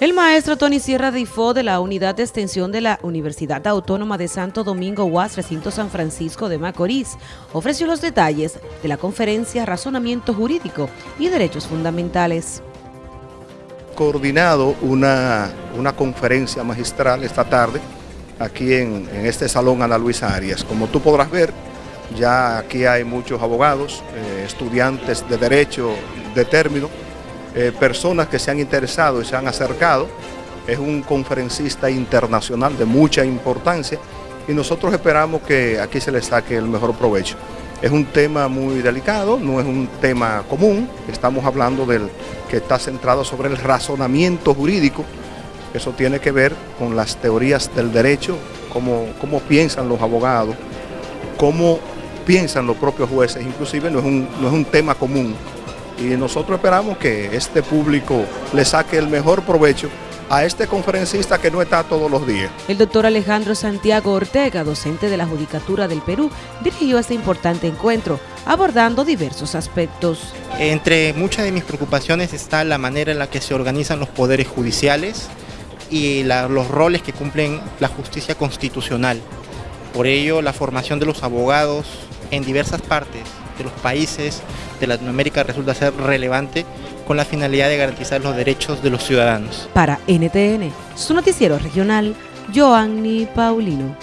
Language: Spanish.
El maestro Tony Sierra Difo de la Unidad de Extensión de la Universidad Autónoma de Santo Domingo UAS Recinto San Francisco de Macorís ofreció los detalles de la conferencia Razonamiento Jurídico y Derechos Fundamentales. Coordinado una, una conferencia magistral esta tarde aquí en, en, este salón Ana Luisa Arias. Como tú podrás ver, ya aquí hay muchos abogados, eh, estudiantes de Derecho de término, eh, personas que se han interesado y se han acercado. Es un conferencista internacional de mucha importancia y nosotros esperamos que aquí se le saque el mejor provecho. Es un tema muy delicado, no es un tema común, estamos hablando del que está centrado sobre el razonamiento jurídico, eso tiene que ver con las teorías del derecho, cómo, cómo piensan los abogados, cómo piensan los propios jueces, inclusive no es un, no es un tema común y nosotros esperamos que este público le saque el mejor provecho a este conferencista que no está todos los días. El doctor Alejandro Santiago Ortega, docente de la Judicatura del Perú, dirigió este importante encuentro, abordando diversos aspectos. Entre muchas de mis preocupaciones está la manera en la que se organizan los poderes judiciales y la, los roles que cumplen la justicia constitucional. Por ello, la formación de los abogados en diversas partes de los países de Latinoamérica resulta ser relevante con la finalidad de garantizar los derechos de los ciudadanos. Para NTN, su noticiero regional, Joanny Paulino.